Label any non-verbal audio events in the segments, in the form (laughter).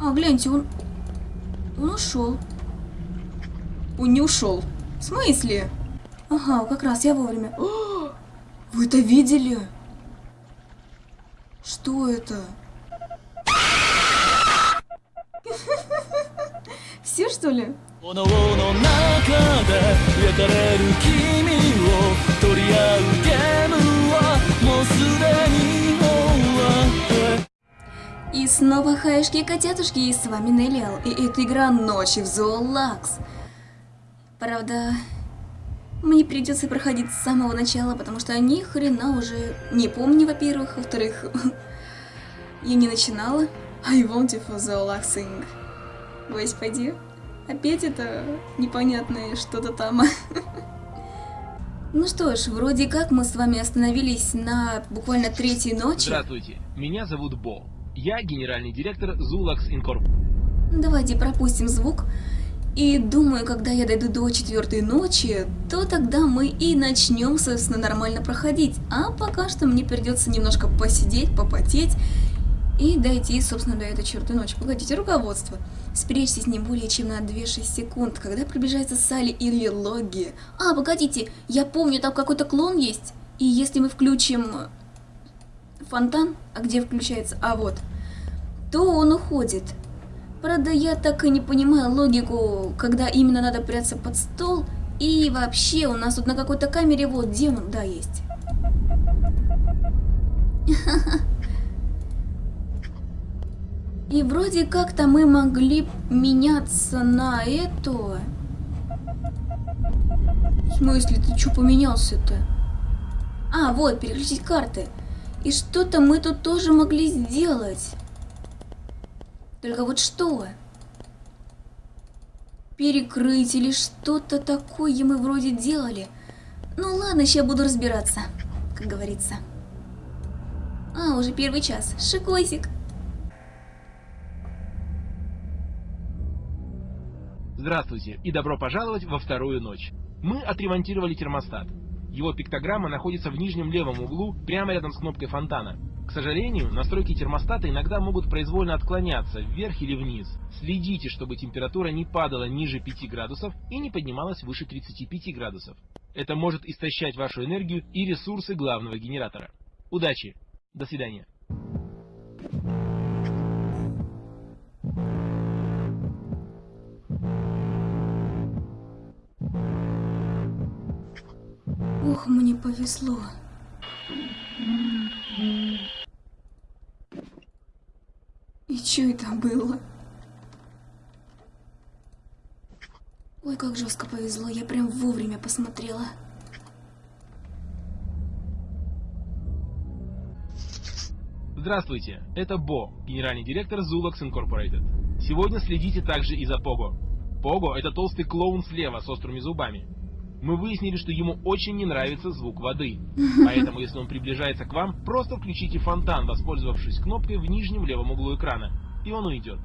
А, гляньте, он... Он ушел. Он не ушел. В смысле? Ага, как раз я вовремя. О, (gasps) вы это видели? Что это? (laughs) Все что ли? 炎の中で焼かれる君を取り合う И снова хаешки и котятушки, и с вами Неллиал, и это игра Ночи в Зоолакс. Правда, мне придется проходить с самого начала, потому что ни хрена уже не помню, во-первых, во-вторых, (laughs) я не начинала. I want you for Zolaxing. Господи, опять это непонятное что-то там. (laughs) Ну что ж, вроде как мы с вами остановились на буквально третьей ночи. Здравствуйте, меня зовут Бо. Я генеральный директор Zulax Incorp. Давайте пропустим звук. И думаю, когда я дойду до четвертой ночи, то тогда мы и начнем, собственно, нормально проходить. А пока что мне придется немножко посидеть, попотеть и дойти, собственно, до этой четвертой ночи. Погодите, руководство. Спрячьтесь не более чем на 2-6 секунд, когда приближается Салли или Логи. А, погодите, я помню, там какой-то клон есть. И если мы включим фонтан, а где включается, а вот, то он уходит. Правда, я так и не понимаю логику, когда именно надо прятаться под стол. И вообще, у нас тут на какой-то камере, вот, демон, да, есть. (laughs) И вроде как-то мы могли меняться на это. В смысле, ты что поменялся-то? А, вот, переключить карты. И что-то мы тут тоже могли сделать. Только вот что? Перекрыть или что-то такое мы вроде делали. Ну ладно, сейчас буду разбираться, как говорится. А, уже первый час. Шикосик. Здравствуйте и добро пожаловать во вторую ночь. Мы отремонтировали термостат. Его пиктограмма находится в нижнем левом углу, прямо рядом с кнопкой фонтана. К сожалению, настройки термостата иногда могут произвольно отклоняться вверх или вниз. Следите, чтобы температура не падала ниже 5 градусов и не поднималась выше 35 градусов. Это может истощать вашу энергию и ресурсы главного генератора. Удачи! До свидания. Ох, мне повезло. И что это было? Ой, как жестко повезло, я прям вовремя посмотрела. Здравствуйте, это Бо, генеральный директор Zulax Incorporated. Сегодня следите также и за Пого. Пого – это толстый клоун слева с острыми зубами. Мы выяснили, что ему очень не нравится звук воды. (laughs) Поэтому, если он приближается к вам, просто включите фонтан, воспользовавшись кнопкой в нижнем левом углу экрана, и он уйдет.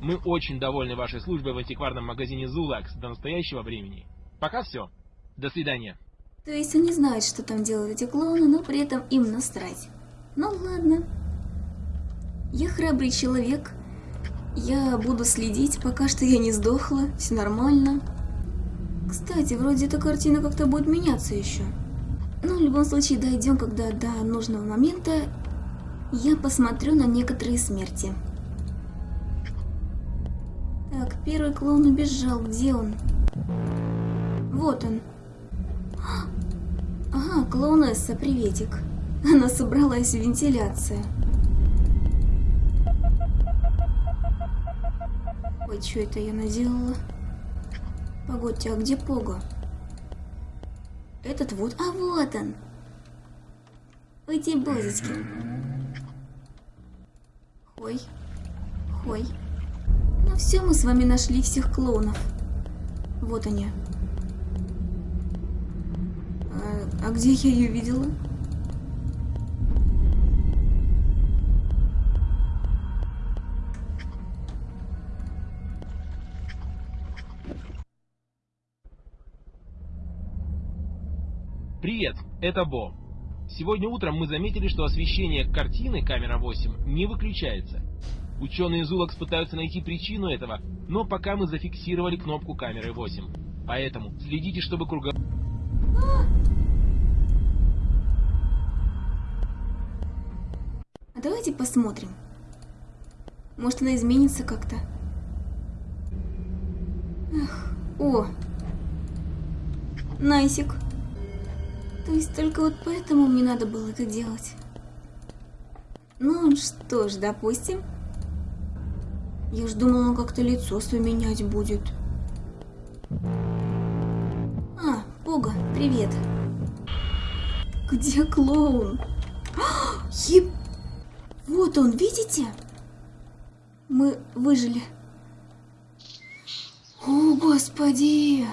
Мы очень довольны вашей службой в антикварном магазине Zulax до настоящего времени. Пока все. До свидания. То есть они знают, что там делают эти клоуны, но при этом им насрать. Ну ладно. Я храбрый человек. Я буду следить, пока что я не сдохла, все нормально. Кстати, вроде эта картина как-то будет меняться еще. Но в любом случае дойдем, когда до нужного момента я посмотрю на некоторые смерти. Так, первый клоун убежал. Где он? Вот он. Ага, клоунесса, приветик. Она собралась в вентиляцию. Ой, что это я наделала? Погодьте, а где Пого? Этот вот... А, вот он! Эти бозочки. Хой. Хой. Ну все, мы с вами нашли всех клоунов. Вот они. А, а где я ее видела? Привет, это Бо. Сегодня утром мы заметили, что освещение картины камера 8 не выключается. Ученые Зулакс пытаются найти причину этого, но пока мы зафиксировали кнопку камеры 8. Поэтому следите, чтобы круга... А давайте посмотрим. Может, она изменится как-то. О! Найсик. То есть только вот поэтому мне надо было это делать. Ну что ж, допустим. Я ж думала, он как-то лицо свое менять будет. А, Пога, привет. Где клоун? А, Еб... Вот он, видите? Мы выжили. О, господи!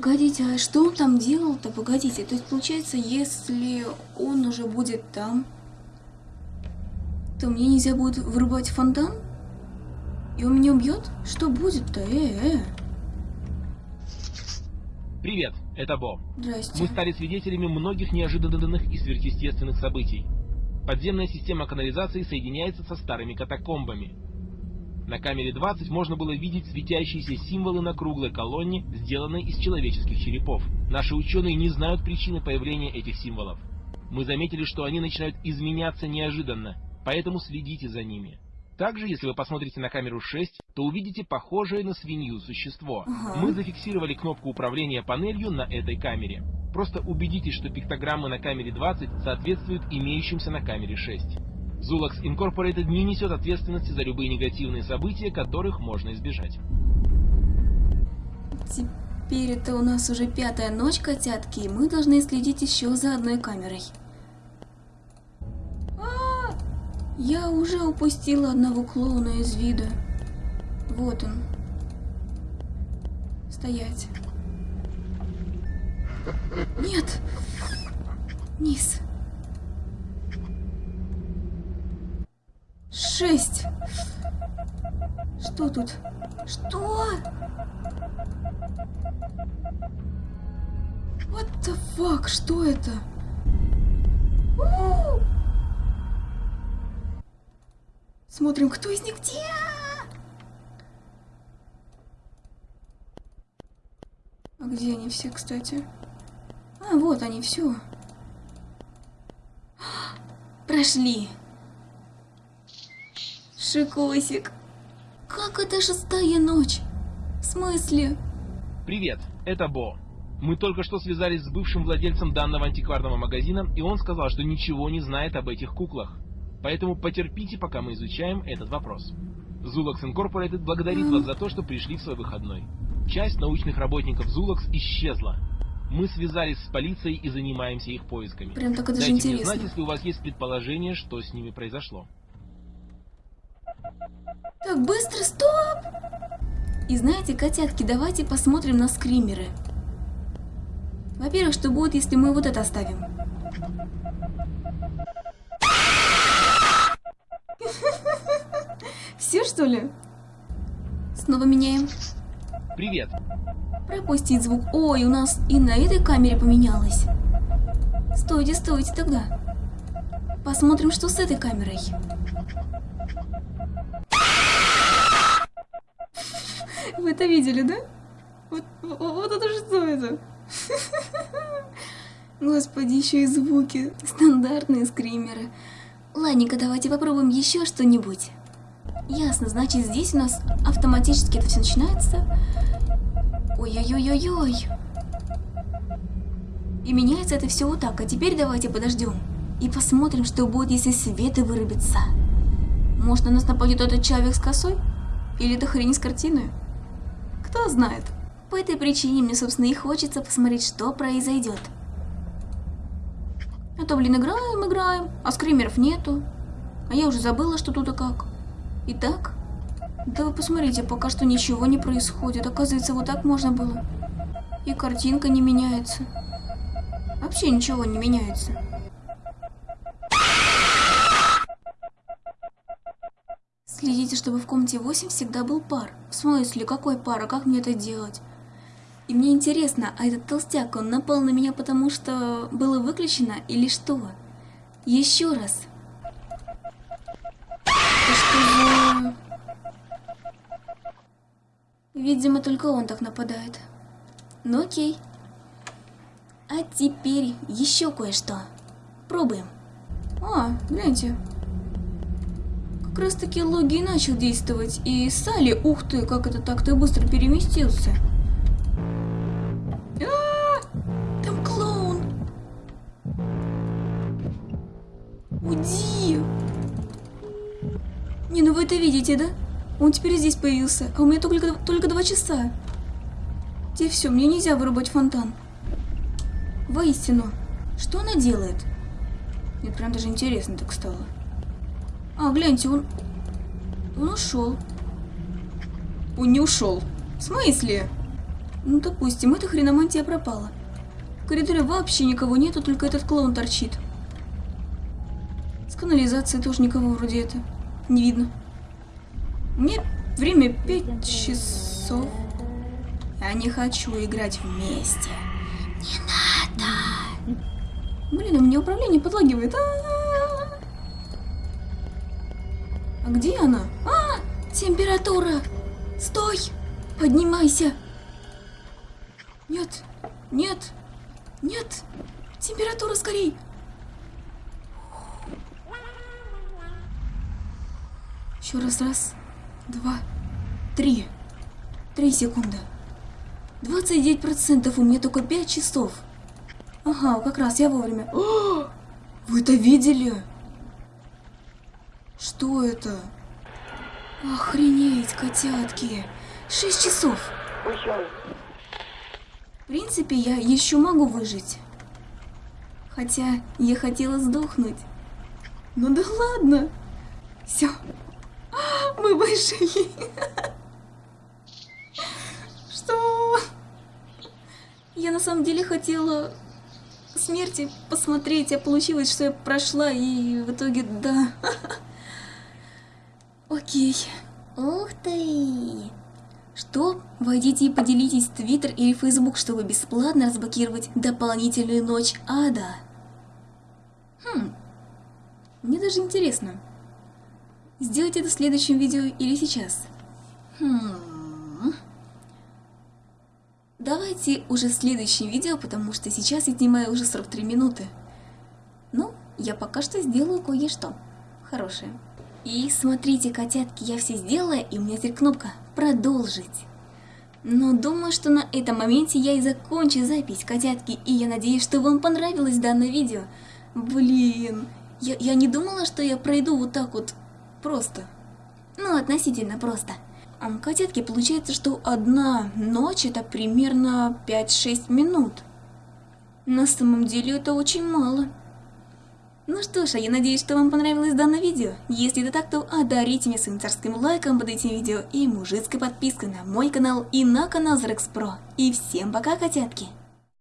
Погодите, а что он там делал-то? Погодите, то есть получается, если он уже будет там, то мне нельзя будет вырубать фонтан? И он меня убьет? Что будет-то? Э-э. Привет, это Бо. Здрасте. Мы стали свидетелями многих неожиданных и сверхъестественных событий. Подземная система канализации соединяется со старыми катакомбами. На камере 20 можно было видеть светящиеся символы на круглой колонне, сделанной из человеческих черепов. Наши ученые не знают причины появления этих символов. Мы заметили, что они начинают изменяться неожиданно, поэтому следите за ними. Также, если вы посмотрите на камеру 6, то увидите похожее на свинью существо. Ага. Мы зафиксировали кнопку управления панелью на этой камере. Просто убедитесь, что пиктограммы на камере 20 соответствуют имеющимся на камере 6. Zulax Incorporated не несет ответственности за любые негативные события, которых можно избежать. Теперь это у нас уже пятая ночь, котятки, и мы должны следить еще за одной камерой. А, Я уже упустила одного клоуна из вида. Вот он. Стоять. Нет! Низ. Шесть. Что тут? Что? What the fuck? Что это? Смотрим, кто из них где? А где они все, кстати? А, вот они, все. Прошли. Шикосик. Как это шестая ночь? В смысле? Привет, это Бо. Мы только что связались с бывшим владельцем данного антикварного магазина, и он сказал, что ничего не знает об этих куклах. Поэтому потерпите, пока мы изучаем этот вопрос. Zulax Incorporated благодарит вас за то, что пришли в свой выходной. Часть научных работников Zulax исчезла. Мы связались с полицией и занимаемся их поисками. Прям так это же Дайте мне интересно. знать, если у вас есть предположение, что с ними произошло. Так, быстро, стоп! И знаете, котятки, давайте посмотрим на скримеры. Во-первых, что будет, если мы вот это оставим? (laughs) Все, что ли? Снова меняем. Привет. Пропустить звук. Ой, у нас и на этой камере поменялось. Стойте, стойте тогда. Посмотрим, что с этой камерой. Вы это видели, да? Вот, вот, это что это? (laughs) Господи, еще и звуки. Стандартные скримеры. Ладненько, давайте попробуем еще что-нибудь. Ясно, значит здесь у нас автоматически это все начинается. Ой-ой-ой-ой-ой. И меняется это все вот так. А теперь давайте подождем. И посмотрим, что будет, если свет и вырубится. Может, на нас нападет этот человек с косой? Или это хрень с картиной? Знает. По этой причине мне, собственно, и хочется посмотреть, что произойдет. А то, блин, играем, играем, а скримеров нету. А я уже забыла, что тут и как. Итак, да вы посмотрите, пока что ничего не происходит. Оказывается, вот так можно было. И картинка не меняется. Вообще ничего не меняется. Следите, чтобы в комнате 8 всегда был пар. В смысле, какой пар, а как мне это делать? И мне интересно, а этот толстяк, он напал на меня, потому что было выключено или что? Еще раз. Что за... Видимо, только он так нападает. Ну окей. А теперь еще кое-что. Пробуем. А, гляньте. Как раз таки логи начал действовать. И Салли, ух ты, как это так ты быстро переместился. А, там клоун. Уйди. Не, ну вы это видите, да? Он теперь здесь появился, а у меня только, только два часа. Где все, мне нельзя вырубать фонтан. Воистину, что она делает? Мне прям даже интересно так стало. А, гляньте, он... Он ушел. Он не ушел. В смысле? Ну, допустим, эта хреномантия пропала. В коридоре вообще никого нету, только этот клоун торчит. С канализацией тоже никого вроде это не видно. Мне время пять часов. Я не хочу играть вместе. Не надо. Блин, у меня управление подлагивает. А, -а, -а. А где она? А, температура. Стой. Поднимайся. Нет, нет, нет. Температура скорей. Еще раз, раз, два, три. Три секунды. 29% у меня только 5 часов. Ага, как раз я вовремя. О, вы это видели? Что это? Охренеть, котятки. 6 часов. В принципе, я еще могу выжить. Хотя я хотела сдохнуть. Ну да ладно. Все. (gasps) Мы выжили. (laughs) Что? Я на самом деле хотела смерти посмотреть, а получилось, что я прошла, и в итоге да. (laughs) Окей. Ух ты! Что? Войдите и поделитесь в Твиттер или Фейсбук, чтобы бесплатно разблокировать дополнительную ночь ада. Хм. Мне даже интересно. Сделать это в следующем видео или сейчас? Хм. Давайте уже в следующем видео, потому что сейчас я снимаю уже 43 минуты. Ну, я пока что сделаю кое-что хорошее. И смотрите, котятки, я все сделала, и у меня теперь кнопка «Продолжить». Но думаю, что на этом моменте я и закончу запись, котятки, и я надеюсь, что вам понравилось данное видео. Блин, я, я не думала, что я пройду вот так вот просто. Ну, относительно просто. А котятки, получается, что одна ночь это примерно 5-6 минут. На самом деле это очень мало. Ну что ж, а я надеюсь, что вам понравилось данное видео. Если это так, то одарите меня своим царским лайком под этим видео и мужицкой подпиской на мой канал и на канал Зрекс Про. И всем пока, котятки!